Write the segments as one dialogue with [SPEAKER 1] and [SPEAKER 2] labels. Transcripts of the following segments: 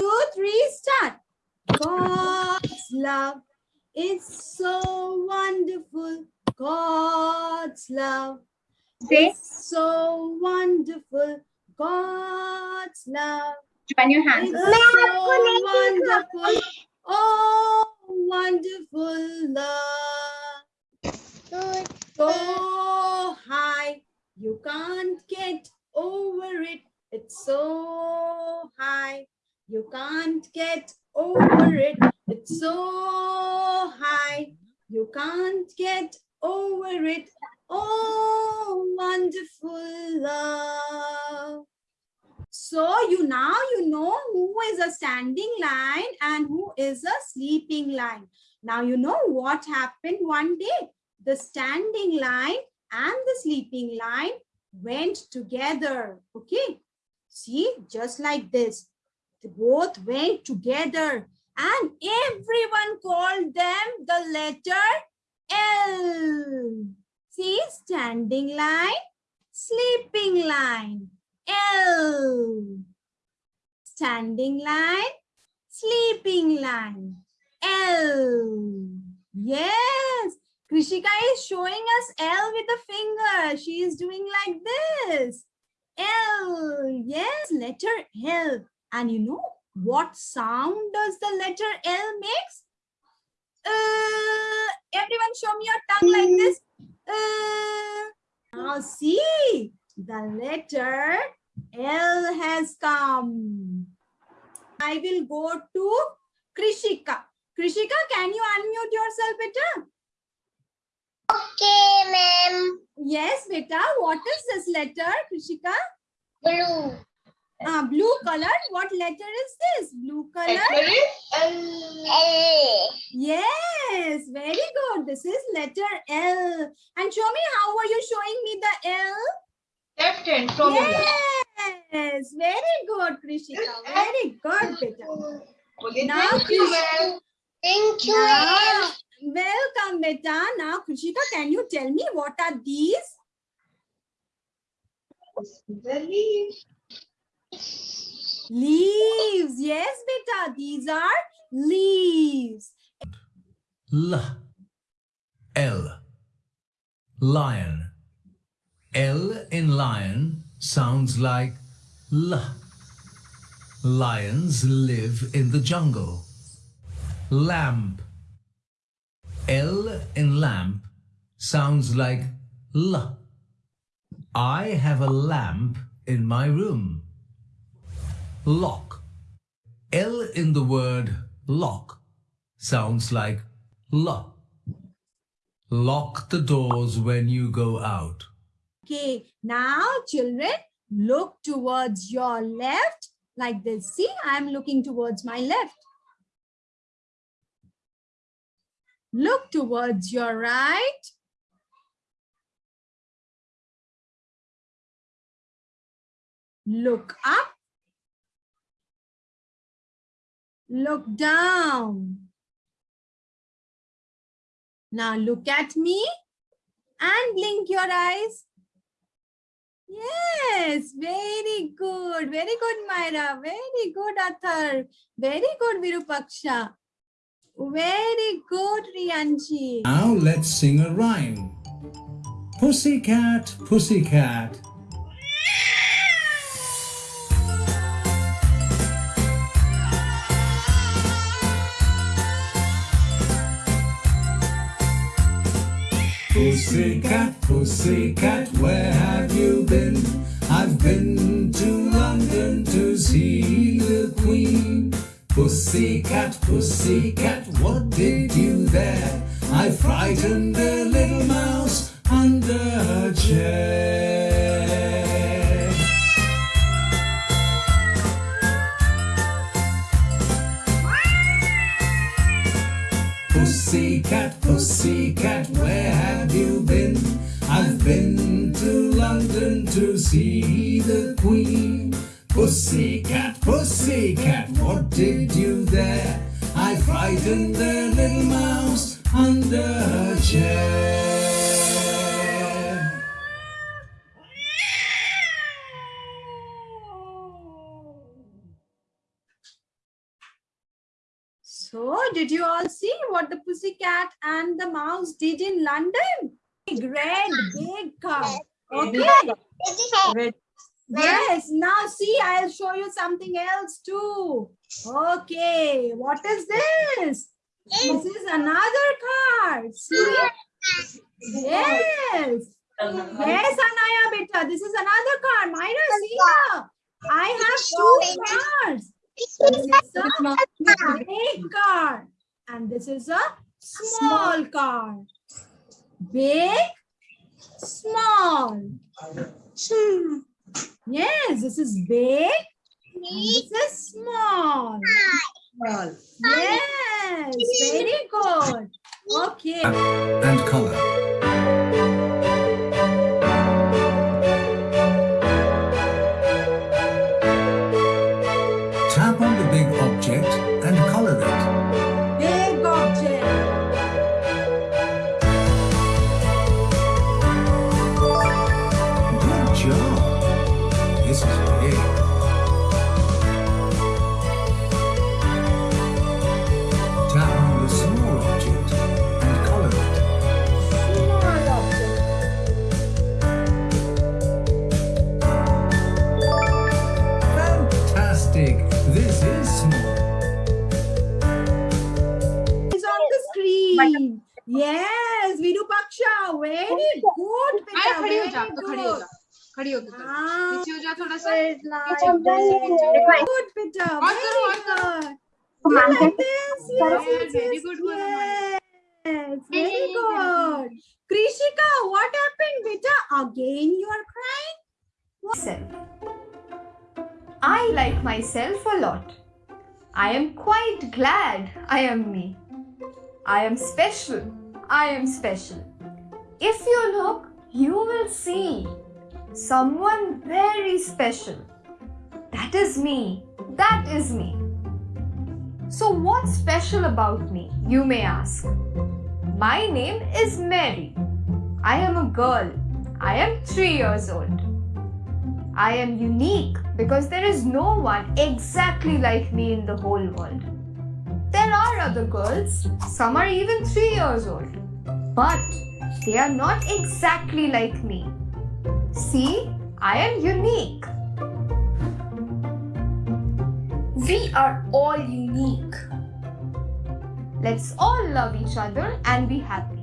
[SPEAKER 1] two, three, start. God's love is so wonderful. God's love is so wonderful. God's love
[SPEAKER 2] join your hands.
[SPEAKER 1] so wonderful. Oh, wonderful love. So high, you can't get over it. It's so high, you can't get over it. It's so high, you can't get over it. Oh, wonderful love. So you now you know who is a standing line and who is a sleeping line. Now you know what happened one day. The standing line and the sleeping line went together. Okay. See, just like this. Both went together and everyone called them the letter L. See, standing line, sleeping line, L. Standing line, sleeping line, L. Yes, Krishika is showing us L with the finger. She is doing like this. L. Yes, letter L. And you know what sound does the letter L makes? Uh, everyone show me your tongue like this. Uh, now see, the letter L has come. I will go to Krishika. Krishika, can you unmute yourself, beta?
[SPEAKER 3] Okay, ma'am.
[SPEAKER 1] Yes, beta. What is this letter, Krishika?
[SPEAKER 3] Blue.
[SPEAKER 1] Uh, blue color. What letter is this? Blue color.
[SPEAKER 3] Letter.
[SPEAKER 1] Yes, very good. This is letter L. And show me how are you showing me the L?
[SPEAKER 4] Left hand.
[SPEAKER 1] Yes, very good, Krishika. Very good, beta. Now,
[SPEAKER 4] Thank you.
[SPEAKER 3] Thank you.
[SPEAKER 1] Now, welcome, beta. Now, Krishika, can you tell me what are these?
[SPEAKER 4] Very.
[SPEAKER 1] Leaves. Yes, beta. These are leaves.
[SPEAKER 5] L. L. Lion. L in lion sounds like L. Lions live in the jungle. Lamp. L in lamp sounds like L. I have a lamp in my room Lock L in the word lock sounds like lock. Lock the doors when you go out.
[SPEAKER 1] Okay, now children, look towards your left like this. See, I'm looking towards my left. Look towards your right. Look up. Look down. Now look at me and blink your eyes. Yes, very good. Very good, Myra. Very good, Athar. Very good, Virupaksha. Very good, Riyanchi.
[SPEAKER 5] Now let's sing a rhyme. Pussycat, pussycat. Pussycat, pussycat, where have you been? I've been to London to see the Queen. Pussycat, pussycat, what did you there? I frightened a little mouse under her chair. Pussycat, pussycat, oh, where have you been? I've been to London to see the Queen. Pussycat, pussycat, what did you there? I frightened the little mouse under her chair.
[SPEAKER 1] So, did you all see what the pussycat and the mouse did in London? Big red, big car. Okay.
[SPEAKER 4] Red.
[SPEAKER 1] Yes. Now, see, I'll show you something else too. Okay. What is this? This is another car. See? Yes. Yes, Anaya beta. This is another car. Myra, see. I have two cars. This is a big car. And this is a small car. Big, small. Yes, this is big. And this is small.
[SPEAKER 4] Small.
[SPEAKER 1] Yes, very good. Okay.
[SPEAKER 5] and color. Tap
[SPEAKER 1] screen. Yes, Virupaksha. Very good.
[SPEAKER 4] आया
[SPEAKER 1] beta,
[SPEAKER 4] खड़ी हो जा
[SPEAKER 1] very
[SPEAKER 4] अब तो खड़ी हो
[SPEAKER 1] good.
[SPEAKER 4] जा खड़ी हो जा
[SPEAKER 1] Ah,
[SPEAKER 4] नीचे हो जा थोड़ा सा
[SPEAKER 1] Good, like Good, Peter.
[SPEAKER 4] और करो, और
[SPEAKER 1] Very
[SPEAKER 4] करो।
[SPEAKER 1] good. You like this? Yes,
[SPEAKER 4] Yeah,
[SPEAKER 1] yes,
[SPEAKER 4] very
[SPEAKER 1] yes,
[SPEAKER 4] good, Gurumani.
[SPEAKER 1] Yes, very good. Krishika, what happened, Beta? Again you are crying?
[SPEAKER 2] myself. I like myself a lot. I am quite glad I am me. I am special. I am special. If you look, you will see someone very special. That is me. That is me. So, what's special about me, you may ask? My name is Mary. I am a girl. I am three years old. I am unique because there is no one exactly like me in the whole world. There are other girls, some are even three years old, but they are not exactly like me. See, I am unique. We are all unique. Let's all love each other and be happy.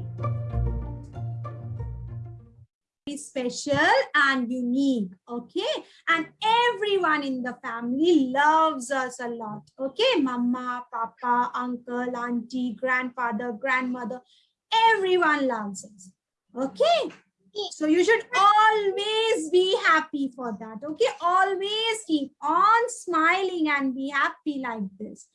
[SPEAKER 1] Special and unique. Okay. And everyone in the family loves us a lot. Okay. Mama, papa, uncle, auntie, grandfather, grandmother. Everyone loves us. Okay. So you should always be happy for that. Okay. Always keep on smiling and be happy like this.